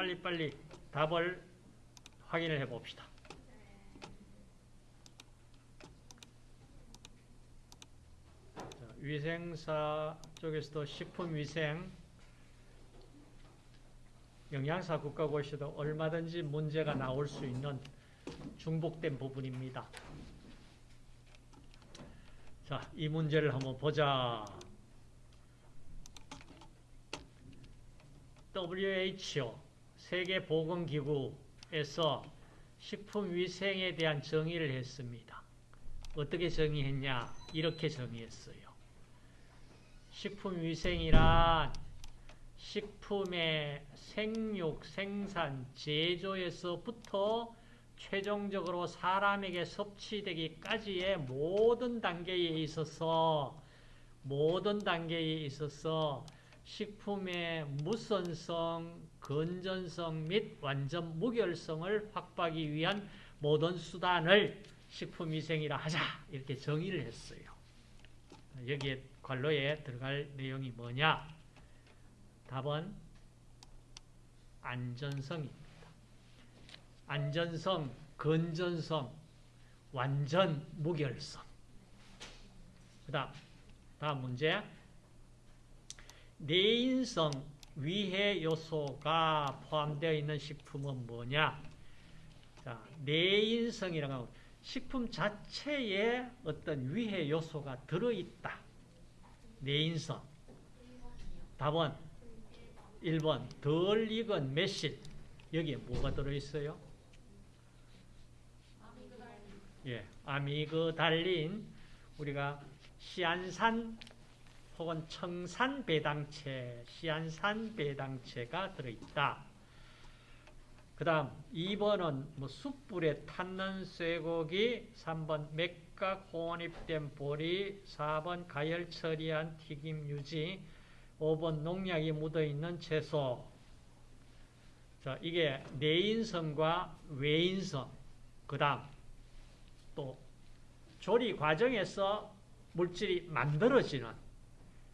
빨리빨리 답을 확인을 해 봅시다. 위생사 쪽에서도 식품위생 영양사 국가고시도 얼마든지 문제가 나올 수 있는 중복된 부분입니다. 자, 이 문제를 한번 보자. WHO 세계보건기구에서 식품위생에 대한 정의를 했습니다. 어떻게 정의했냐? 이렇게 정의했어요. 식품위생이란 식품의 생육, 생산, 제조에서부터 최종적으로 사람에게 섭취되기까지의 모든 단계에 있어서 모든 단계에 있어서 식품의 무선성, 건전성 및 완전 무결성을 확보하기 위한 모든 수단을 식품위생이라 하자 이렇게 정의를 했어요. 여기에 관로에 들어갈 내용이 뭐냐? 답은 안전성입니다. 안전성, 건전성, 완전 무결성. 그 다음, 다음 문제. 내인성 위해 요소가 포함되어 있는 식품은 뭐냐? 자, 내인성이라고 하면 식품 자체에 어떤 위해 요소가 들어있다. 내인성. 답은 1번 덜 익은 매실. 여기에 뭐가 들어있어요? 예, 아미그달린 우리가 시안산 혹은 청산 배당체, 시안산 배당체가 들어있다. 그 다음 2번은 뭐 숯불에 탔는 쇠고기, 3번 맥각 혼입된 보리, 4번 가열 처리한 튀김 유지, 5번 농약이 묻어있는 채소. 자, 이게 내인성과 외인성. 그 다음 또 조리 과정에서 물질이 만들어지는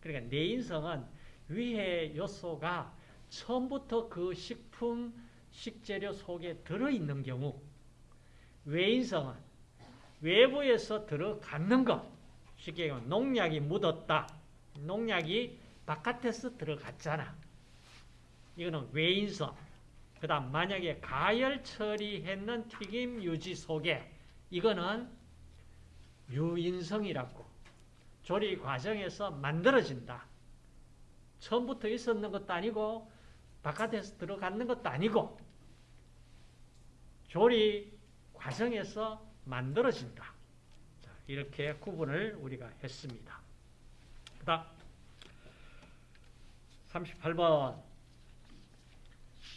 그러니까 내 인성은 위해 요소가 처음부터 그 식품, 식재료 속에 들어있는 경우 외인성은 외부에서 들어갔는 것 쉽게 얘기하면 농약이 묻었다. 농약이 바깥에서 들어갔잖아. 이거는 외인성. 그 다음 만약에 가열 처리했는 튀김 유지 속에 이거는 유인성이라고 조리 과정에서 만들어진다. 처음부터 있었는 것도 아니고 바깥에서 들어갔는 것도 아니고 조리 과정에서 만들어진다. 자, 이렇게 구분을 우리가 했습니다. 그 다음 38번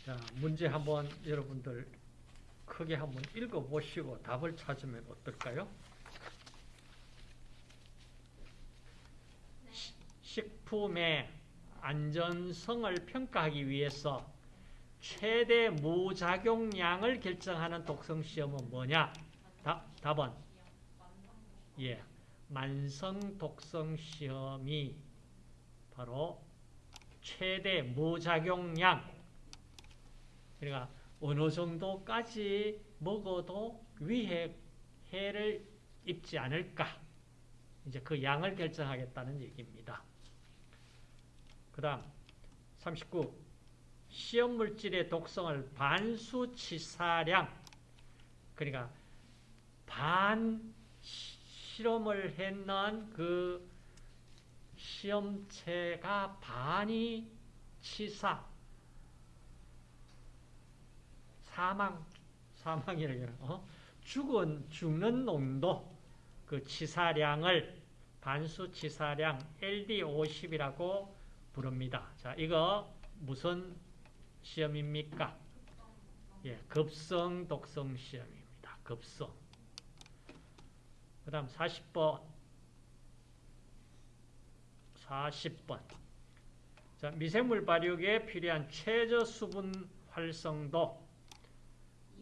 자, 문제 한번 여러분들 크게 한번 읽어보시고 답을 찾으면 어떨까요? 식품의 안전성을 평가하기 위해서 최대 무작용량을 결정하는 독성시험은 뭐냐? 다, 답은 예, 만성 독성시험이 바로 최대 무작용량 그러니까 어느 정도까지 먹어도 위해 해를 입지 않을까 이제 그 양을 결정하겠다는 얘기입니다. 그 다음 39 시험물질의 독성을 반수치사량. 그러니까 반 실험을 했는 그 시험체가 반이 치사. 사망 사망이라고 어? 죽은 죽는 농도 그 치사량을 반수 치사량 LD50이라고 부릅니다. 자, 이거 무슨 시험입니까? 예, 급성 독성 시험입니다. 급성. 그 다음 40번. 40번. 자, 미생물 발육에 필요한 최저 수분 활성도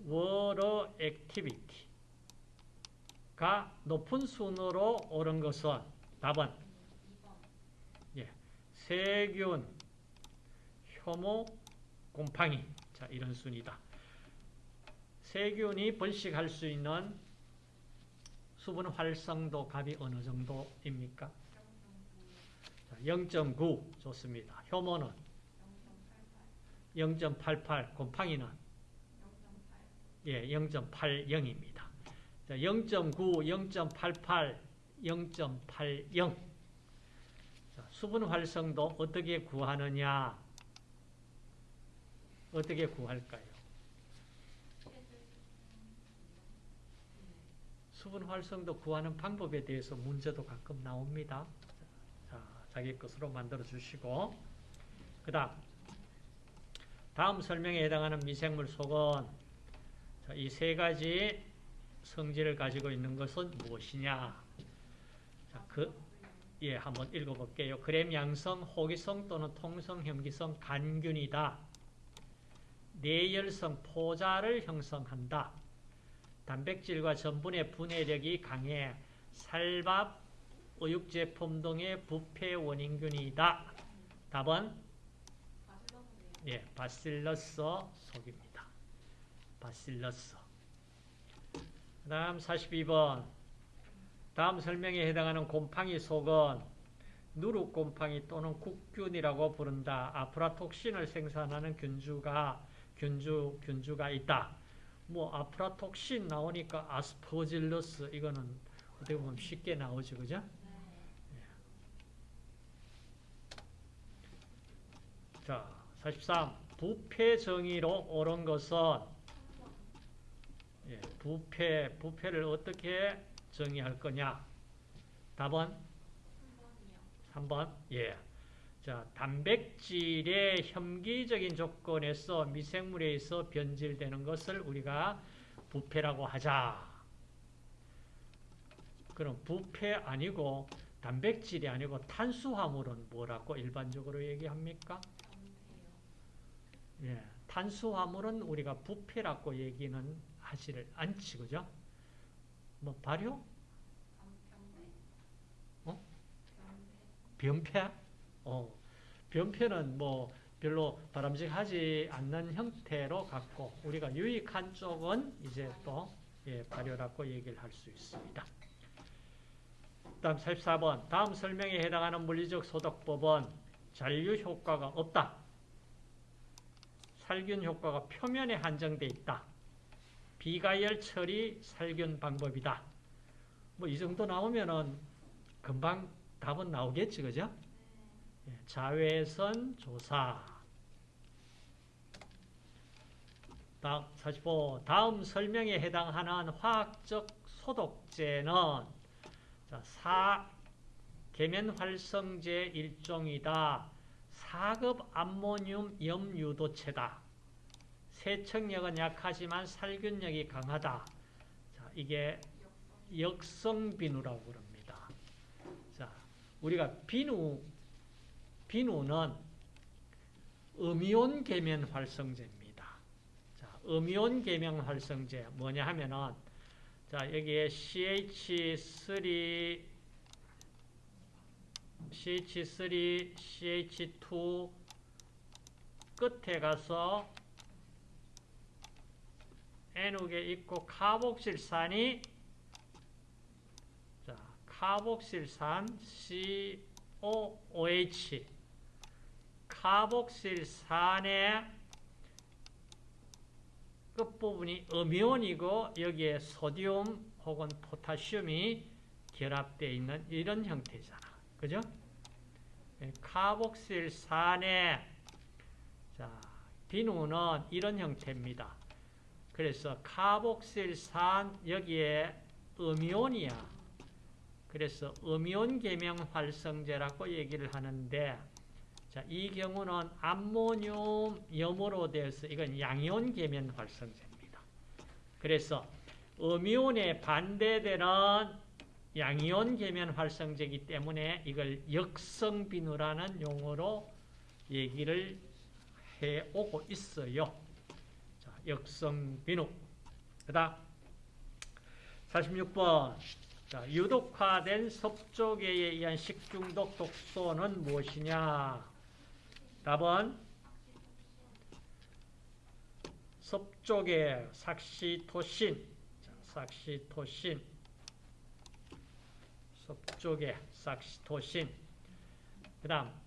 water activity가 높은 순으로 오른 것은 답은 예, 세균, 효모, 곰팡이. 자, 자, 이런 순이다. 세균이 번식할 수 있는 수분 활성도 값이 어느 정도입니까? 0.9 좋습니다. 효모는 0.88, 곰팡이는 예, 0.80입니다. 0.9, 0.88, 0.80 수분 활성도 어떻게 구하느냐? 어떻게 구할까요? 수분 활성도 구하는 방법에 대해서 문제도 가끔 나옵니다. 자, 자기 것으로 만들어 주시고 그 다음 다음 설명에 해당하는 미생물 속은 이 세 가지 성질을 가지고 있는 것은 무엇이냐? 자, 그, 예, 한번 읽어볼게요. 그램 양성, 호기성 또는 통성, 혐기성, 간균이다. 내열성, 포자를 형성한다. 단백질과 전분의 분해력이 강해 살밥, 의육제품 등의 부패 원인균이다. 답은 예, 바실러스 속입니다. 바실러스. 그 다음 42번. 다음 설명에 해당하는 곰팡이 속은 누룩곰팡이 또는 국균이라고 부른다. 아프라톡신을 생산하는 균주가 균주 균주가 있다. 뭐 아프라톡신 나오니까 아스퍼질러스 이거는 어떻게 보면 쉽게 나오죠, 그죠? 예. 자, 43. 부패 정의로 옳은 것은 예, 부패 부패를 어떻게 정의할 거냐? 답은 3번. 예. 자, 단백질의 혐기적인 조건에서 미생물에 의해서 변질되는 것을 우리가 부패라고 하자. 그럼 부패 아니고 단백질이 아니고 탄수화물은 뭐라고 일반적으로 얘기합니까? 예, 탄수화물은 우리가 부패라고 얘기는 하지를 않지, 그죠? 뭐 발효? 어? 변폐? 어, 변폐는 뭐 별로 바람직하지 않는 형태로 갖고 우리가 유익한 쪽은 이제 또 예, 발효라고 얘기를 할 수 있습니다. 다음 44번 다음 설명에 해당하는 물리적 소독법은 잔류 효과가 없다. 살균 효과가 표면에 한정돼 있다. 비가열 처리 살균 방법이다. 뭐 이 정도 나오면은 금방 답은 나오겠지, 그죠? 예, 자외선 조사. 다음 45. 다음 설명에 해당하는 화학적 소독제는 자, 사 계면 활성제 일종이다. 4급 암모늄 염유도체다. 세척력은 약하지만 살균력이 강하다. 자, 이게 역성 비누라고 그럽니다. 자, 우리가 비누, 비누는 음이온 계면 활성제입니다. 자, 음이온 계면 활성제 뭐냐 하면은 자, 여기에 CH3 CH3, CH2 끝에 가서 N옥에 있고 카복실산이 자, 카복실산 COOH 카복실산의 끝부분이 음이온이고 여기에 소디움 혹은 포타슘이 결합되어 있는 이런 형태잖아. 그죠? 예, 카복실산의 자, 비누는 이런 형태입니다. 그래서 카복실산 여기에 음이온이야. 그래서 음이온 계명 활성제라고 얘기를 하는데 자, 이 경우는 암모늄 염으로 되어서 이건 양이온 계면 활성제입니다. 그래서 음이온에 반대되는 양이온 계면 활성제이기 때문에 이걸 역성 비누라는 용어로 얘기를 해 오고 있어요. 자, 역성비누. 그 다음 46번 자, 유독화된 섭조계에 의한 식중독 독소는 무엇이냐? 답은 섭쪽에 삭시토신, 자, 삭시토신, 섭쪽에 삭시토신, 그 다음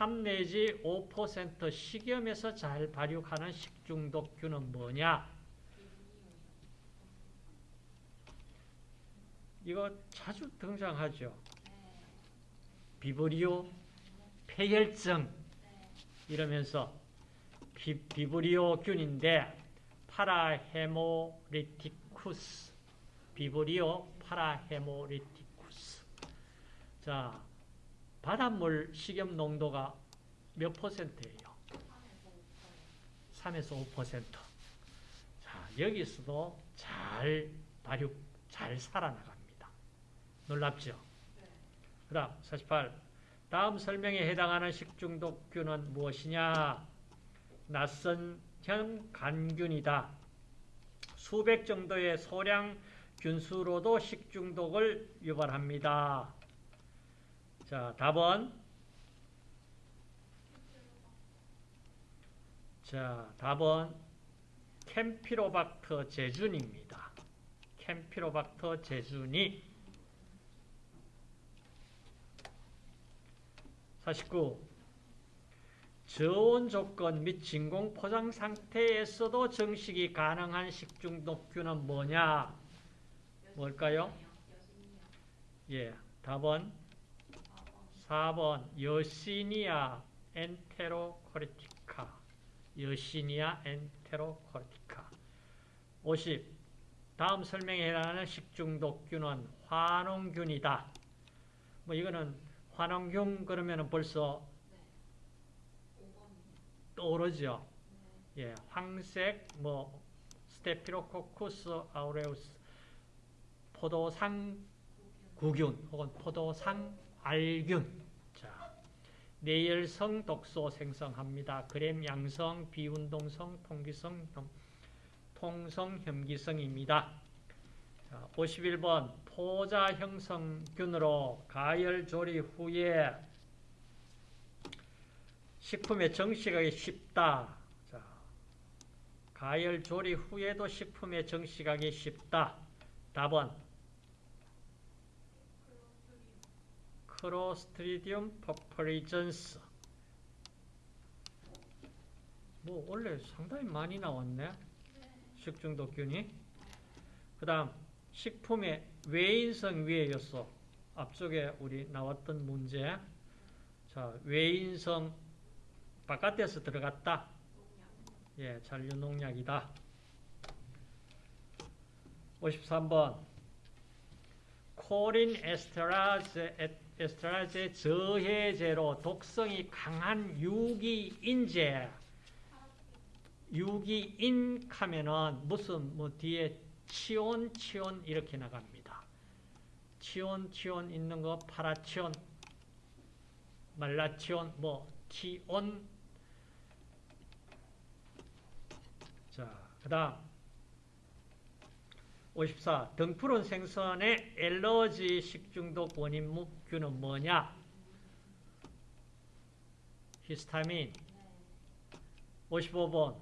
3 내지 5% 식염에서 잘 발육하는 식중독균은 뭐냐? 이거 자주 등장하죠. 비브리오 패혈증 이러면서 비, 비브리오균인데 parahaemolyticus Vibrio parahaemolyticus 자 바닷물 식염 농도가 몇 퍼센트예요? 3에서 5%. 자, 여기서도 잘 발육, 잘 살아나갑니다. 놀랍죠? 그 다음, 48. 다음 설명에 해당하는 식중독균은 무엇이냐? 낯선 형 간균이다. 수백 정도의 소량 균수로도 식중독을 유발합니다. 자, 답은 자, 답은 캠피로박터 제준입니다. 캠피로박터 제준이 49. 저온 조건 및 진공 포장 상태에서도 정식이 가능한 식중독균은 뭐냐? 뭘까요? 예, 답은 4번 Yersinia enterocolitica Yersinia enterocolitica 50. 다음 설명에 해당하는 식중독균은 환원균이다. 뭐 이거는 환원균 그러면 벌써 떠오르죠. 예, 황색 뭐 스테피로코쿠스 아우레우스 포도상 구균 혹은 포도상 알균. 자, 내열성 독소 생성합니다. 그램 양성, 비운동성, 통기성, 통성, 혐기성입니다. 자, 51번 포자 형성균으로 가열 조리 후에 식품에 정식하기 쉽다. 자, 가열 조리 후에도 식품에 정식하기 쉽다. 답은 크로스트리디움 퍼퍼리전스. 뭐 원래 상당히 많이 나왔네. 식중독균이. 그 다음 식품의 외인성 위에였어 앞쪽에 우리 나왔던 문제. 자 외인성 바깥에서 들어갔다. 예 잔류농약이다. 53번. 코린 에스테라즈 에 스트라제 저해제로 독성이 강한 유기인제 유기인 하면은 무슨 뭐 뒤에 치온 치온 이렇게 나갑니다. 치온 치온 있는 거 파라치온 말라치온 뭐 티온 자 그다음 54. 등푸른 생선의 엘러지 식중독 원인 균은 뭐냐? 히스타민. 55번.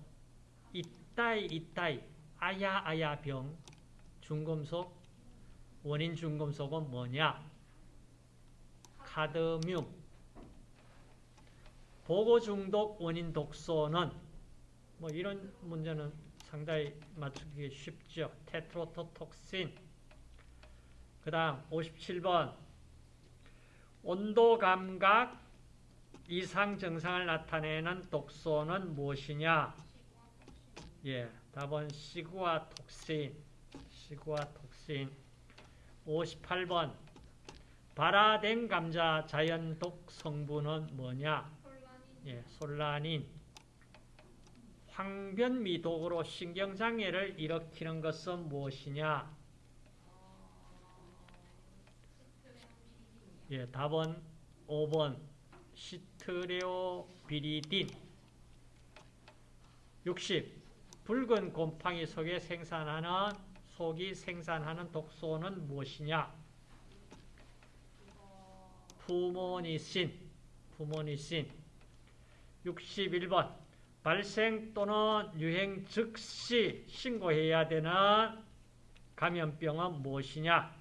이따이 이따이 아야 아야 병 중금속 원인 중금속은 뭐냐? 카드뮴. 보고 중독 원인 독소는 뭐 이런 문제는 상당히 맞추기 쉽죠. 테트로토톡신. 그 다음 57번 온도 감각 이상 증상을 나타내는 독소는 무엇이냐? 예, 답은 시구아톡신. 시구아톡신. 58번 발화된 감자 자연 독 성분은 뭐냐? 예, 솔라닌. 황변미독으로 신경장애를 일으키는 것은 무엇이냐? 예, 답은 5번 시트레오비리딘 60. 붉은 곰팡이 속에 생산하는 속이 생산하는 독소는 무엇이냐? 푸모니신 푸모니신 61번 발생 또는 유행 즉시 신고해야 되는 감염병은 무엇이냐?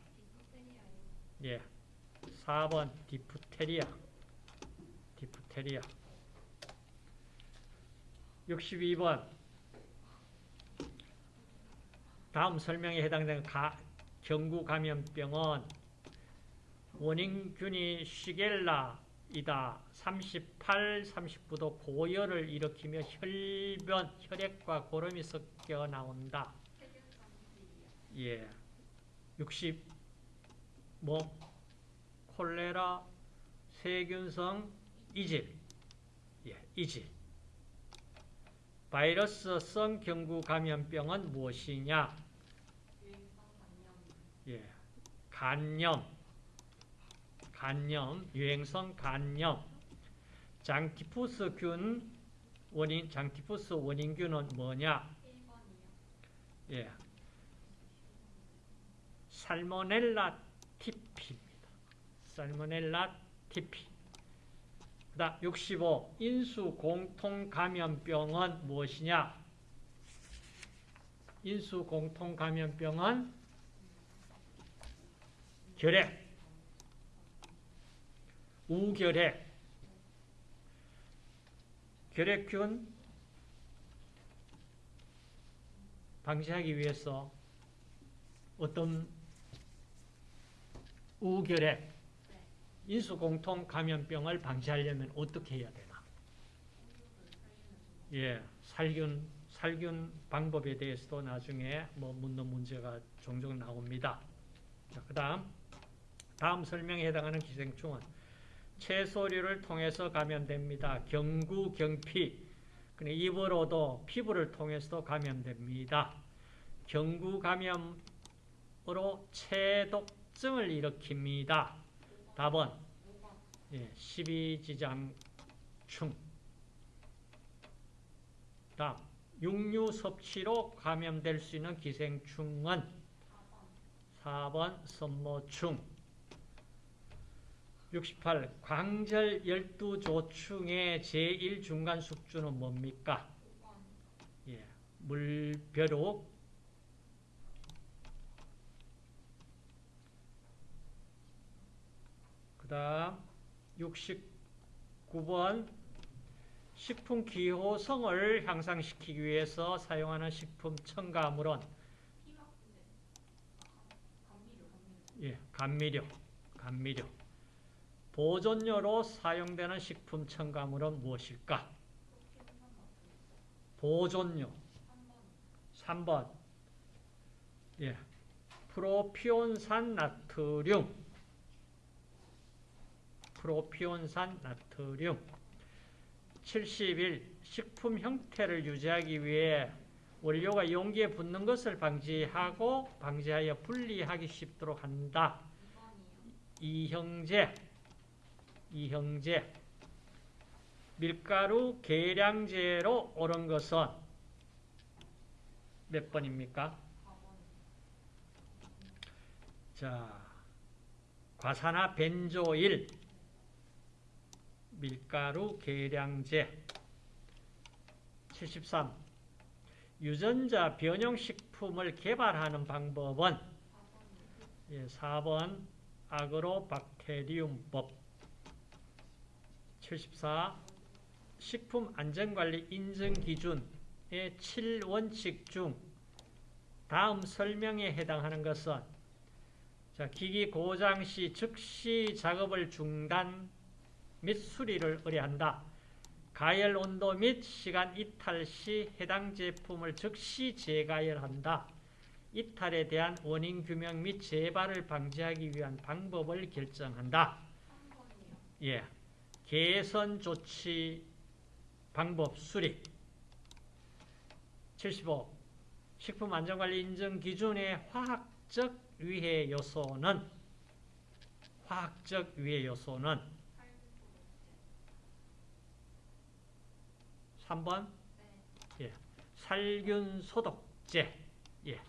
예. 4번 디프테리아. 디프테리아. 62번. 다음 설명에 해당되는 가, 경구 감염병은 원인균이 시겔라 이다. 38, 39도 고열을 일으키며 혈변, 혈액과 고름이 섞여 나온다. 예. 60, 뭐, 콜레라, 세균성, 이질. 예, 이질. 바이러스성 경구 감염병은 무엇이냐? 예, 간염, 간염, 유행성 간염, 장티푸스균 원인, 장티푸스 원인균은 뭐냐? 예, 살모넬라 티피입니다. 살모넬라 티피. 그다음 65 인수 공통 감염병은 무엇이냐? 인수 공통 감염병은 결핵, 우결핵, 결핵균 방지하기 위해서 어떤 우결핵, 인수공통 감염병을 방지하려면 어떻게 해야 되나? 예, 살균, 살균 방법에 대해서도 나중에 뭐 묻는 문제가 종종 나옵니다. 자, 그 다음, 다음 설명에 해당하는 기생충은 채소류를 통해서 감염됩니다. 경구, 경피, 그냥 입으로도 피부를 통해서도 감염됩니다. 경구 감염으로 체독증을 일으킵니다. 답은 예, 12지장충. 다음, 육류 섭취로 감염될 수 있는 기생충은 4번 선모충. 68. 광절 12조충의 제1중간 숙주는 뭡니까? 예, 물벼룩. 그 다음 69번 식품 기호성을 향상시키기 위해서 사용하는 식품 첨가물은 예, 감미료, 감미료. 보존료로 사용되는 식품 첨가물은 무엇일까? 보존료. 3번. 예. 프로피온산 나트륨. 프로피온산 나트륨. 71. 식품 형태를 유지하기 위해 원료가 용기에 붙는 것을 방지하고 방지하여 분리하기 쉽도록 한다. 이형제. 이형제. 밀가루 계량제로 옳은 것은 몇 번입니까? 자, 과산화 벤조일 밀가루 계량제 73. 유전자 변형식품을 개발하는 방법은 예, 4번 아그로박테리움법 74. 식품안전관리 인증기준의 7원칙 중 다음 설명에 해당하는 것은 자, 기기 고장 시 즉시 작업을 중단 및 수리를 의뢰한다. 가열 온도 및 시간 이탈 시 해당 제품을 즉시 재가열한다. 이탈에 대한 원인 규명 및 재발을 방지하기 위한 방법을 결정한다. 예. 개선 조치 방법 수립 75. 식품안전관리 인증 기준의 화학적 위해 요소는 화학적 위해 요소는 3번 예. 살균 소독제 예.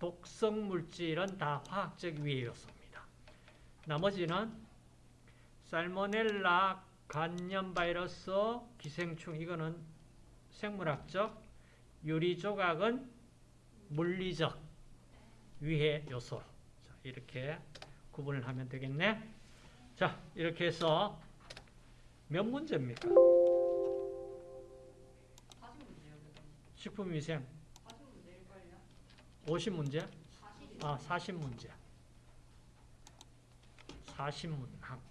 독성 물질은 다 화학적 위해 요소입니다. 나머지는 살모넬라 간염 바이러스, 기생충 이거는 생물학적, 유리 조각은 물리적 위해 요소. 자, 이렇게 구분을 하면 되겠네. 자, 이렇게 해서 몇 문제입니까? 40문제요. 식품위생 40문제일걸요? 50문제? 40. 아, 40문제. 40문항. 오케이.